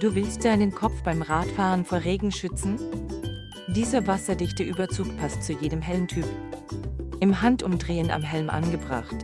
Du willst deinen Kopf beim Radfahren vor Regen schützen? Dieser wasserdichte Überzug passt zu jedem Helmtyp. Im Handumdrehen am Helm angebracht.